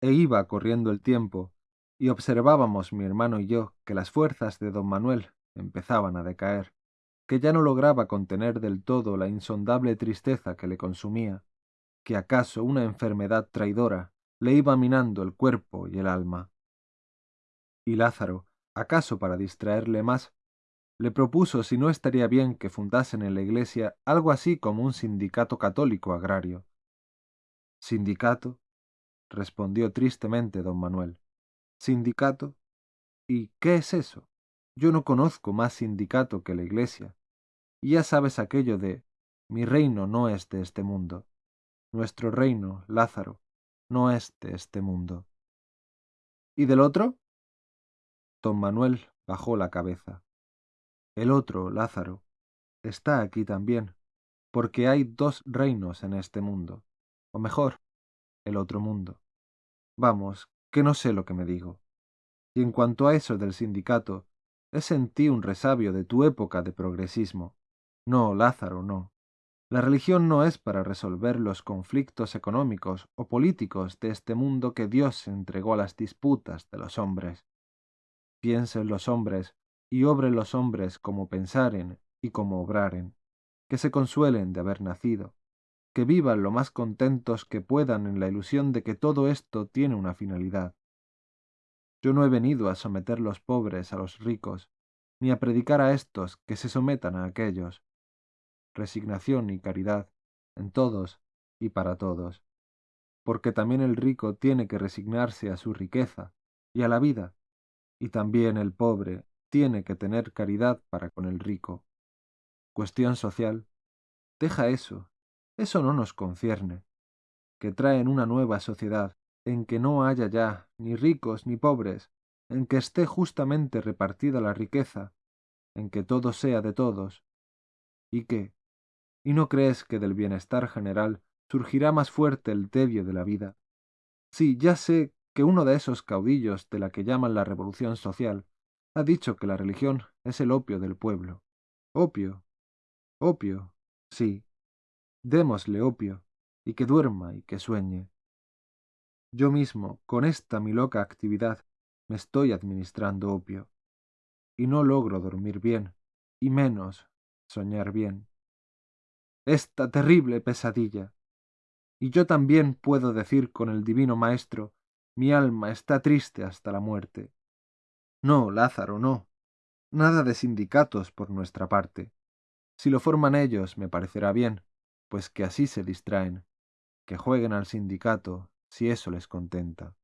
e iba corriendo el tiempo, y observábamos mi hermano y yo que las fuerzas de don Manuel empezaban a decaer, que ya no lograba contener del todo la insondable tristeza que le consumía, que acaso una enfermedad traidora le iba minando el cuerpo y el alma. Y Lázaro, acaso para distraerle más, le propuso si no estaría bien que fundasen en la iglesia algo así como un sindicato católico agrario. ¿Sindicato? Respondió tristemente don Manuel. ¿Sindicato? ¿Y qué es eso? Yo no conozco más sindicato que la iglesia. Y ya sabes aquello de mi reino no es de este mundo. Nuestro reino, Lázaro, no es de este mundo. ¿Y del otro? Don Manuel bajó la cabeza. El otro, Lázaro, está aquí también, porque hay dos reinos en este mundo, o mejor, el otro mundo. Vamos, que no sé lo que me digo. Y en cuanto a eso del sindicato, es en ti un resabio de tu época de progresismo. No, Lázaro, no. La religión no es para resolver los conflictos económicos o políticos de este mundo que Dios entregó a las disputas de los hombres. Piensen los hombres y obren los hombres como pensaren y como obraren, que se consuelen de haber nacido, que vivan lo más contentos que puedan en la ilusión de que todo esto tiene una finalidad. Yo no he venido a someter los pobres a los ricos, ni a predicar a éstos que se sometan a aquellos. Resignación y caridad, en todos y para todos, porque también el rico tiene que resignarse a su riqueza y a la vida, y también el pobre tiene que tener caridad para con el rico. Cuestión social. Deja eso eso no nos concierne, que traen una nueva sociedad en que no haya ya ni ricos ni pobres, en que esté justamente repartida la riqueza, en que todo sea de todos. ¿Y qué? ¿Y no crees que del bienestar general surgirá más fuerte el tedio de la vida? Sí, ya sé que uno de esos caudillos de la que llaman la revolución social ha dicho que la religión es el opio del pueblo. Opio. Opio. Sí, démosle opio, y que duerma y que sueñe. Yo mismo, con esta mi loca actividad, me estoy administrando opio, y no logro dormir bien, y menos soñar bien. Esta terrible pesadilla. Y yo también puedo decir con el divino Maestro, mi alma está triste hasta la muerte. No, Lázaro, no. Nada de sindicatos por nuestra parte. Si lo forman ellos, me parecerá bien, pues que así se distraen, que jueguen al sindicato si eso les contenta.